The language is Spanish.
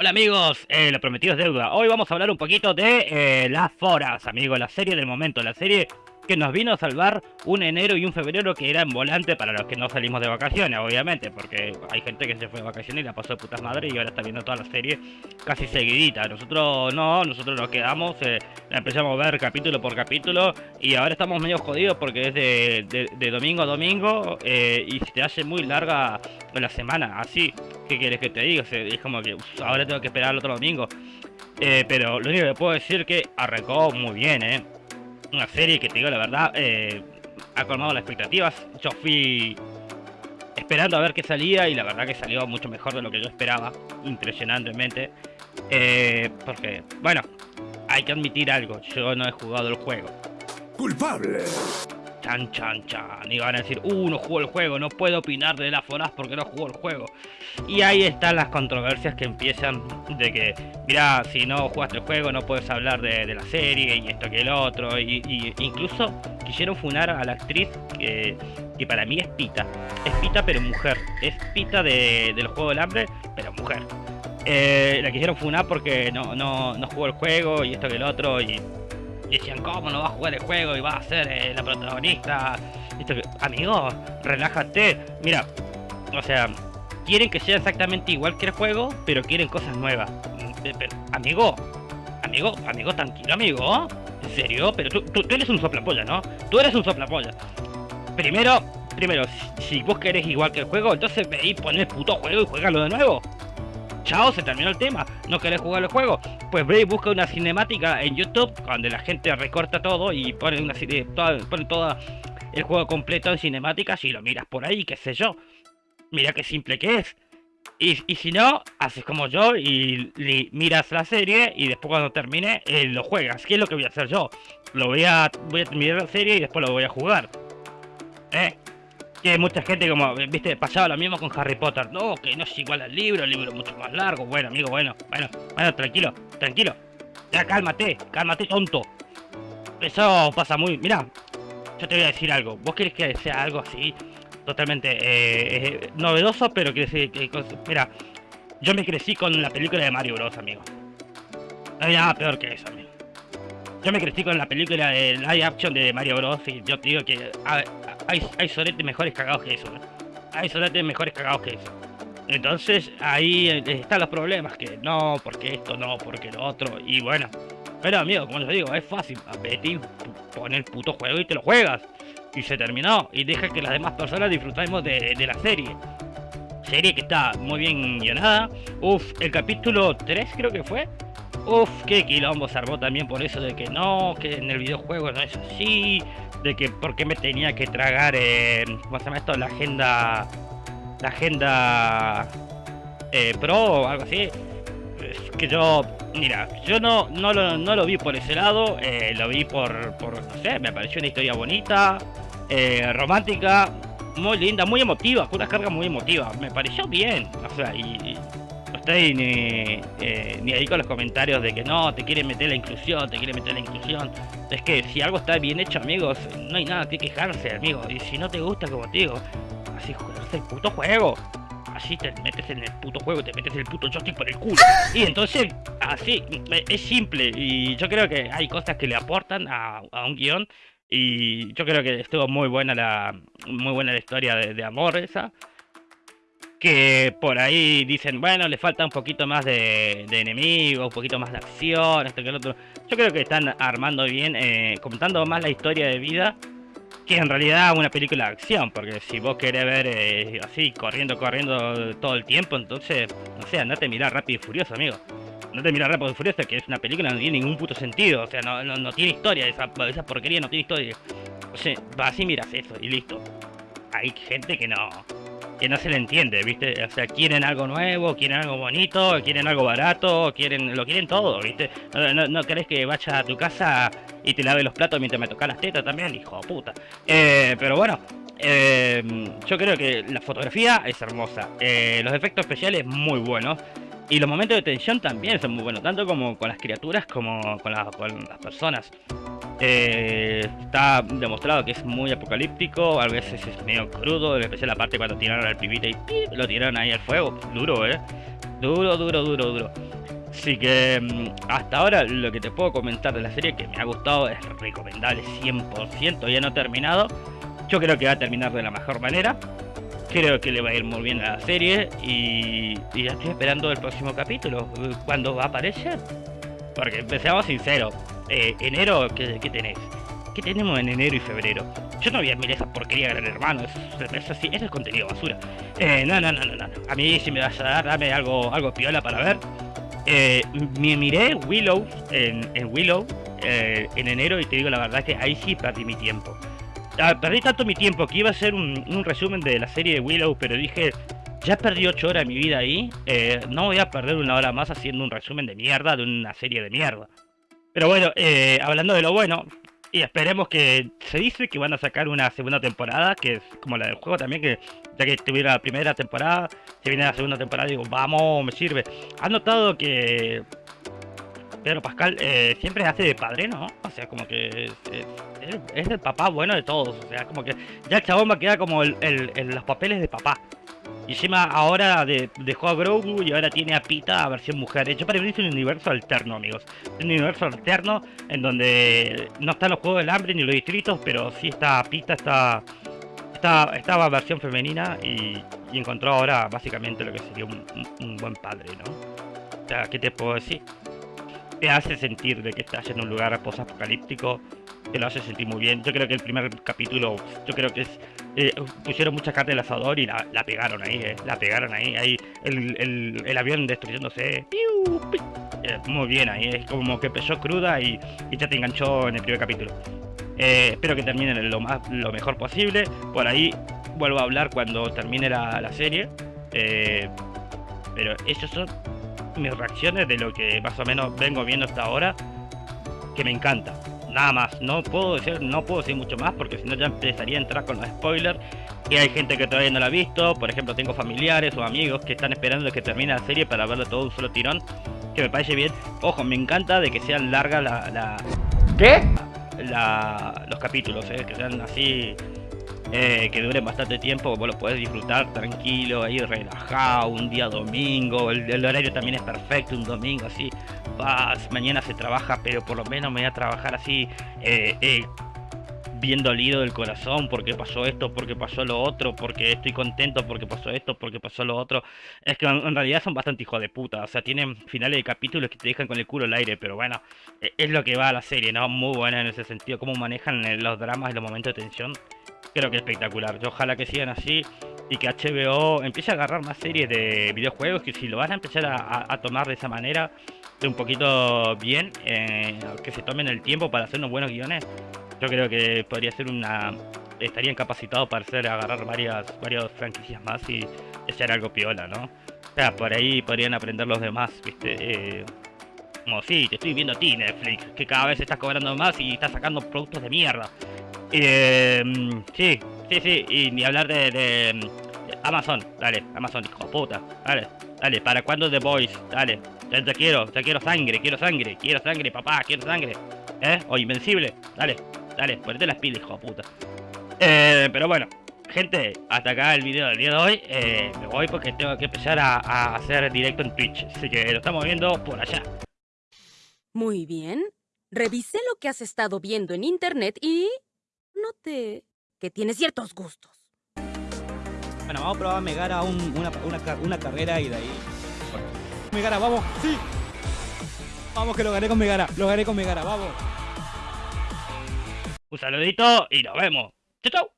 Hola amigos, eh, lo prometido es deuda. Hoy vamos a hablar un poquito de eh, las foras, amigos, la serie del momento, la serie que nos vino a salvar un enero y un febrero que era en volante para los que no salimos de vacaciones, obviamente, porque hay gente que se fue de vacaciones y la pasó de putas madre y ahora está viendo toda la serie casi seguidita. Nosotros no, nosotros nos quedamos, eh, la empezamos a ver capítulo por capítulo y ahora estamos medio jodidos porque es de, domingo a domingo eh, y se te hace muy larga la semana, así. ¿Qué quieres que te diga? Es como que ahora tengo que esperar el otro domingo. Eh, pero lo único que puedo decir es que arrancó muy bien, ¿eh? Una serie que te digo la verdad, eh, ha colmado las expectativas. Yo fui esperando a ver qué salía y la verdad que salió mucho mejor de lo que yo esperaba, impresionantemente. Eh, porque, bueno, hay que admitir algo, yo no he jugado el juego. ¡Culpable! Chan, chan, chan. Y van a decir, uh, no jugó el juego, no puedo opinar de la Foraz porque no jugó el juego. Y ahí están las controversias que empiezan de que, mira, si no jugaste el juego no puedes hablar de, la serie y esto que el otro. Y, incluso quisieron funar a la actriz que, que, para mí es Pita. Es Pita pero mujer. Es Pita de, del juego del hambre, pero mujer. Eh, la quisieron funar porque no, no, no jugó el juego y esto que el otro. Y y decían, ¿cómo no va a jugar el juego y va a ser eh, la protagonista? Esto amigo, relájate. Mira, o sea, quieren que sea exactamente igual que el juego, pero quieren cosas nuevas. Mm, amigo, amigo, amigo, tranquilo, amigo. ¿En serio? Pero tú, tú, eres un soplapolla, ¿no? Tú eres un soplapolla. Primero, primero, si vos querés igual que el juego, entonces ve y pon el puto juego y juégalo de nuevo chao, se terminó el tema, no querés jugar el juego, pues ve y busca una cinemática en YouTube, donde la gente recorta todo y pone una pone todo el juego completo en cinemáticas y lo miras por ahí, qué sé yo. Mira qué simple que es. Y, si no, haces como yo y, miras la serie y después cuando termine eh, lo juegas. ¿Qué es lo que voy a hacer yo? Lo voy a, voy a terminar la serie y después lo voy a jugar. ¿Eh? que mucha gente como, viste, pasaba lo mismo con Harry Potter. No, que no es igual al libro, el libro es mucho más largo. Bueno, amigo, bueno, bueno, bueno, tranquilo, tranquilo. Ya cálmate, cálmate, tonto. Eso pasa muy... Mira, yo te voy a decir algo. ¿Vos querés que sea algo así? Totalmente eh, eh, novedoso, pero que... mira, yo me crecí con la película de Mario Bros, amigo. No hay nada peor que eso, amigo. Yo me crecí con la película de live action de Mario Bros. Y yo te digo que hay, hay soletes mejores cagados que eso, Hay soletes mejores cagados que eso. Entonces ahí eh, están los problemas, que no, porque esto no, porque lo otro, y bueno. Pero amigo, como les digo, es fácil. Vete pon el puto juego y te lo juegas. Y se terminó. Y deja que las demás personas disfrutemos de, la serie. Serie que está muy bien guionada. Uf, el capítulo 3 creo que fue. Uf, qué quilombo se armó también por eso de que no, que en el videojuego no es así, de que por qué me tenía que tragar, eh, ¿cómo se llama esto? La agenda, la agenda eh, pro o algo así. Que yo, mira, yo no, no, lo, no lo vi por ese lado, eh, lo vi por, por, no sé, me pareció una historia bonita, eh, romántica, muy linda, muy emotiva, con una carga muy emotiva, me pareció bien, o sea, y estoy ni, eh, ni ahí con los comentarios de que no, te quieren meter la inclusión, te quieren meter la inclusión. Es que si algo está bien hecho, amigos, no hay nada que quejarse, amigo. Y si no te gusta, como te digo, así juegas el puto juego. Así te metes en el puto juego, te metes el puto joystick por el culo. Y entonces, así, es simple. Y yo creo que hay cosas que le aportan a, un guion. Y yo creo que estuvo muy buena la, muy buena la historia de, amor esa que por ahí dicen, bueno, le falta un poquito más de, enemigos, un poquito más de acción, esto que el otro. Yo creo que están armando bien, eh, contando más la historia de vida que en realidad una película de acción, porque si vos querés ver eh, así, corriendo, corriendo todo el tiempo, entonces, no sé, andate a mirar Rápido y Furioso, amigo. No te mirar Rápido y Furioso, que es una película que no tiene ningún puto sentido, o sea, no, no, tiene historia, esa, esa porquería no tiene historia. O sea, así miras eso y listo. Hay gente que no, que no se le entiende, ¿viste? O sea, quieren algo nuevo, quieren algo bonito, quieren algo barato, quieren lo quieren todo, ¿viste? No, no, querés que vaya a tu casa y te lave los platos mientras me toca las tetas también, hijo de puta. Eh, pero bueno, eh, yo creo que la fotografía es hermosa, eh, los efectos especiales muy buenos. Y los momentos de tensión también son muy buenos, tanto como con las criaturas como con, con las personas. Eh, está demostrado que es muy apocalíptico, a veces es medio crudo, en especial la parte cuando tiraron al pibite y lo tiraron ahí al fuego. Duro, eh. Duro, duro, duro, duro. Así que mm, hasta ahora lo que te puedo comentar de la serie que me ha gustado es recomendable 100%, ya no terminado. Yo creo que va a terminar de la mejor manera. Creo que le va a ir muy bien a la serie y, ya estoy esperando el próximo capítulo. ¿Cuándo va a aparecer? Porque empezamos sincero. Eh, enero, ¿qué, ¿qué, tenés? ¿Qué tenemos en enero y febrero? Yo no voy a esa porquería Gran Hermano, es, es, así, es el contenido basura. Eh, no, no, no, no, no. A mí si me vas a dar, dame algo, algo piola para ver. Eh, me miré Willow en, Willow eh, en enero y te digo la verdad que ahí sí perdí mi tiempo. Ah, perdí tanto mi tiempo que iba a ser un, resumen de la serie de Willow, pero dije, ya perdí 8 horas de mi vida ahí, eh, no voy a perder una hora más haciendo un resumen de mierda de una serie de mierda. Pero bueno, hablando de lo bueno, y esperemos que se dice que van a sacar una segunda temporada, que es como la del juego también, que ya que tuviera la primera temporada, se viene la segunda temporada, digo, vamos, me sirve. ¿Has notado que Pedro Pascal eh, siempre hace de padre, ¿no? O sea, como que es, el papá bueno de todos. O sea, como que ya el chabón va como el, los papeles de papá. Y encima ahora dejó a Grogu y ahora tiene a Pita a versión mujer. Yo para mí es un universo alterno, amigos. Un universo alterno en donde no están los Juegos del Hambre ni los distritos, pero sí está Pita, está... Está, estaba versión femenina y, encontró ahora básicamente lo que sería un, buen padre, ¿no? O sea, ¿qué te puedo decir? Te hace sentir de que estás en un lugar post-apocalíptico, te lo hace sentir muy bien. Yo creo que el primer capítulo, yo creo que eh, pusieron mucha carne al asador y la, pegaron ahí, eh, la pegaron ahí, ahí el, avión destruyéndose. Eh, muy bien ahí, es como que empezó cruda y, ya te enganchó en el primer capítulo. espero que terminen lo, más, lo mejor posible. Por ahí vuelvo a hablar cuando termine la, la serie. pero esas son mis reacciones de lo que más o menos vengo viendo hasta ahora. Que me encanta nada más. No puedo decir, no puedo decir mucho más porque si no ya empezaría a entrar con los spoilers. Y hay gente que todavía no la ha visto. Por ejemplo, tengo familiares o amigos que están esperando que termine la serie para verlo todo un solo tirón. Que me parece bien. Ojo, me encanta de que sean largas la, la... ¿Qué? La, los capítulos, eh, que sean así eh, que dure bastante tiempo, vos lo podés disfrutar tranquilo, ahí relajado, un día domingo, el, horario también es perfecto, un domingo así, vas, mañana se trabaja, pero por lo menos me voy a trabajar así, eh, eh, bien del corazón, porque pasó esto, porque pasó lo otro, porque estoy contento, porque pasó esto, porque pasó lo otro. Es que en, realidad son bastante hijos de puta, o sea, tienen finales de capítulos que te dejan con el culo al aire, pero bueno, e, es lo que va a la serie, ¿no? Muy buena en ese sentido, cómo manejan los dramas y los momentos de tensión creo que espectacular. Yo ojalá que sigan así y que HBO empiece a agarrar más series de videojuegos, que si lo van a empezar a, tomar de esa manera, de un poquito bien, eh, que se tomen el tiempo para hacer unos buenos guiones, yo creo que podría ser una... estarían capacitados para hacer agarrar varias, varias franquicias más y hacer algo piola, ¿no? O sea, por ahí podrían aprender los demás, ¿viste? Eh, como, sí, te estoy viendo a ti, Netflix, que cada vez estás cobrando más y estás sacando productos de mierda. Eh, sí, sí, sí, y ni hablar de, Amazon, dale, Amazon, hijo de puta, dale, dale, ¿para cuándo The Boys? Dale, ya te quiero, te quiero sangre, quiero sangre, quiero sangre, papá, quiero sangre, ¿eh? O Invencible, dale, dale, ponete las pilas, hijo de puta. Eh, pero bueno, gente, hasta acá el video del día de hoy, eh, me voy porque tengo que empezar a, a hacer directo en Twitch, así que lo estamos viendo por allá. Muy bien, revisé lo que has estado viendo en internet y noté que tiene ciertos gustos. Bueno, vamos a probar a Megara un, una, una, carrera y de ahí... Megara, vamos, sí. Vamos que lo gané con Megara, lo gané con Megara, vamos. Un saludito y nos vemos. Chau, chau.